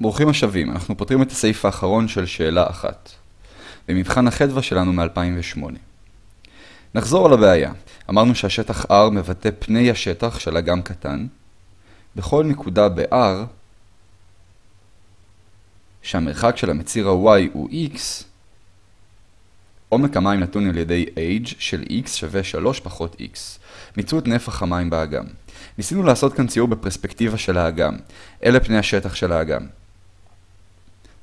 ברוכים השבים, אנחנו פותרים את הסעיף האחרון של שאלה אחת. במבחן החדווה שלנו מ-2008. נחזור על הבעיה. אמרנו שהשטח R מבטא פני השטח של אגם קטן. בכל נקודה ב-R, שהמרחק של המציר ה-Y הוא X, עומק המים נתון על ידי H של X שווה 3 פחות X. מצאו את נפח המים באגם. ניסינו לעשות כאן ציור בפרספקטיבה של האגם. אלה פני השטח של האגם.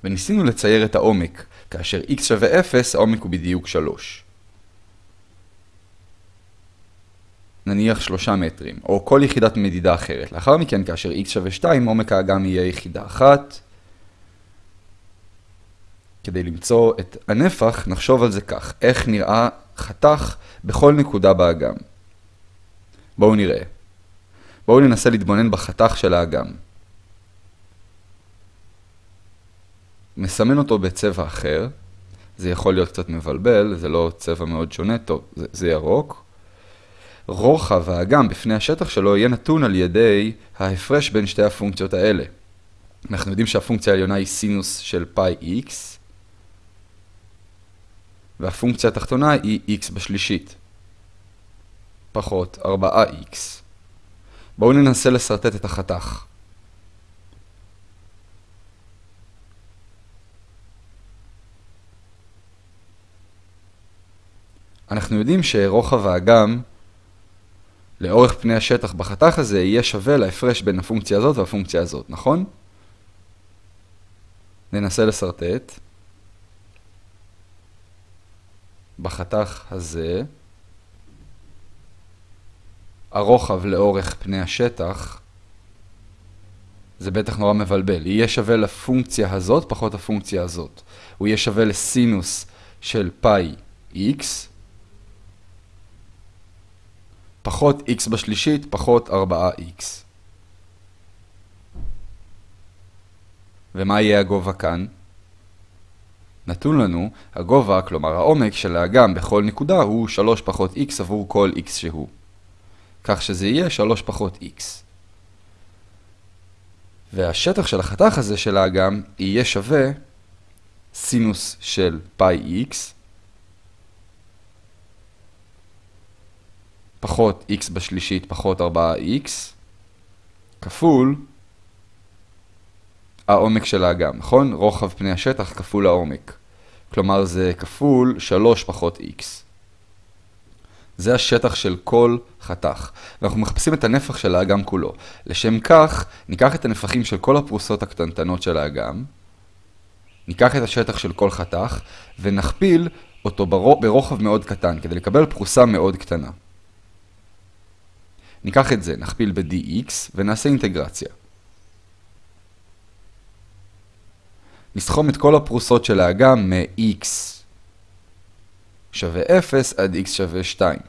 וניסינו לצייר את העומק, כאשר x שווה 0, העומק הוא בדיוק 3. נניח 3 מטרים, או כל יחידת מדידה אחרת. לאחר מכן, כאשר x שווה 2, עומק האגם יהיה יחידה אחת. כדי למצוא את הנפח, נחשוב על זה כך. איך נראה חתך בכל נקודה באגם. בואו נראה. בואו ננסה להתבונן בחתך של האגם. מסמן אותו בצבע אחר. זה יכול להיות קצת מבלבל, זה לא צבע מאוד שונה, טוב, זה, זה ירוק. רוחב האגם בפני השטח שלו יהיה נתון על ידי ההפרש בין שתי הפונקציות האלה. אנחנו יודעים שהפונקציה העליונה היא סינוס של פאי x, והפונקציה התחתונה היא x בשלישית, פחות 4x. בואו ננסה לסרטט את החתך. אנחנו יודעים שרוחב האגם לאורך פני השטח בחתך הזה יהיה שווה להפרש בין הפונקציה הזאת והפונקציה הזאת, נכון? ננסה לסרטט. בחתך הזה, הרוחב לאורך פני השטח, זה בטח נורא מבלבל, יהיה שווה לפונקציה הזאת פחות הפונקציה הזאת. הוא יהיה שווה לסינוס של פאי x, פחות x בשלישית, פחות 4x. ומה יהיה הגובה כאן? נתון לנו, הגובה, כלומר העומק של האגם בכל נקודה הוא 3 פחות x עבור כל x שהוא. כך שזה יהיה 3 פחות x. והשטח של החתך הזה של האגם יהיה שווה סינוס של פאי x פחות x בשלישית פחות 4x, כפול העומק של האגם, נכון? רוחב פני השטח כפול העומק. כלומר זה כפול 3 פחות x. זה השטח של כל חתך, ואנחנו מחפשים את הנפח של האגם כולו. לשם כך, ניקח את הנפחים של כל הפרוסות הקטנטנות של האגם, ניקח את השטח של כל חתך, ונכפיל אותו ברוחב מאוד קטן, כדי לקבל פרוסה מאוד קטנה. ניקח את זה, נכפיל ב-dx ונעשה אינטגרציה. נסכום את כל הפרוסות של האגם מ-x שווה 0 עד x שווה 2.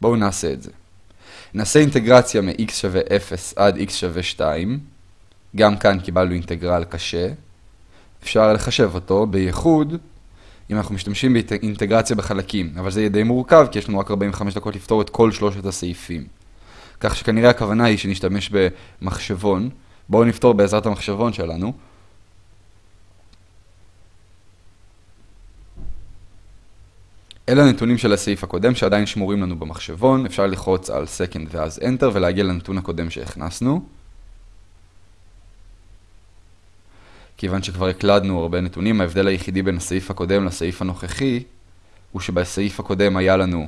בואו נעשה את זה. נעשה אינטגרציה מ-x שווה 0 עד x שווה 2. גם כאן קיבלנו אינטגרל קשה. אפשר לחשב אותו, בייחוד אם אנחנו משתמשים באינטגרציה בחלקים. אבל זה יהיה די מורכב, כי יש לנו רק 45 דקות לפתור את כל שלושת הסעיפים. כך שכנראה הכוונה היא שנשתמש במחשבון. בואו נפתור בעזרת המחשבון שלנו. אלה הנתונים של הסעיף הקודם שעדיין שמורים לנו במחשבון. אפשר ללחוץ על Second ואז Enter ולהגיע לנתון הקודם שהכנסנו. כיוון שכבר הקלדנו הרבה נתונים, ההבדל היחידי בין הסעיף הקודם לסעיף הנוכחי הוא שבסעיף הקודם היה לנו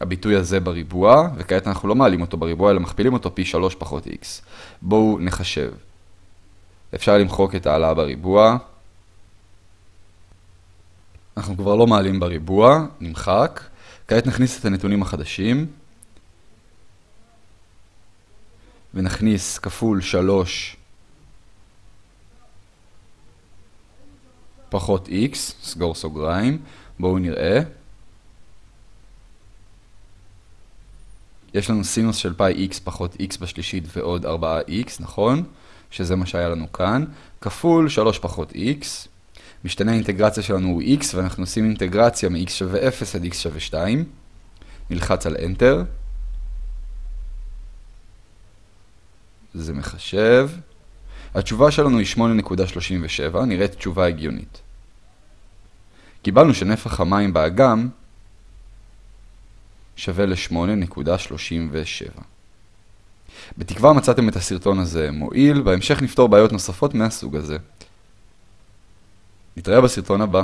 הביטוי הזה בריבוע, וכעת אנחנו לא מעלים אותו בריבוע, אלא מכפילים אותו פי 3 פחות x. בואו נחשב. אפשר למחוק את העלה בריבוע. אנחנו כבר לא מעלים בריבוע, נמחק. כעת נכניס את הנתונים החדשים. ונכניס כפול 3 פחות x, סגור סוגריים. בואו נראה. יש לנו סינוס של פאי x פחות x בשלישית ועוד 4x, נכון? שזה מה שהיה לנו כאן, כפול 3 פחות x. משתנה האינטגרציה שלנו הוא x, ואנחנו עושים אינטגרציה מ-x שווה 0 עד x שווה 2. נלחץ על Enter. זה מחשב. התשובה שלנו היא 8.37, נראית תשובה הגיונית. קיבלנו שנפח המים באגם שווה ל-8.37. בתקווה מצאתם את הסרטון הזה מועיל, בהמשך נפתור בעיות נוספות מהסוג הזה. נתראה בסרטון הבא.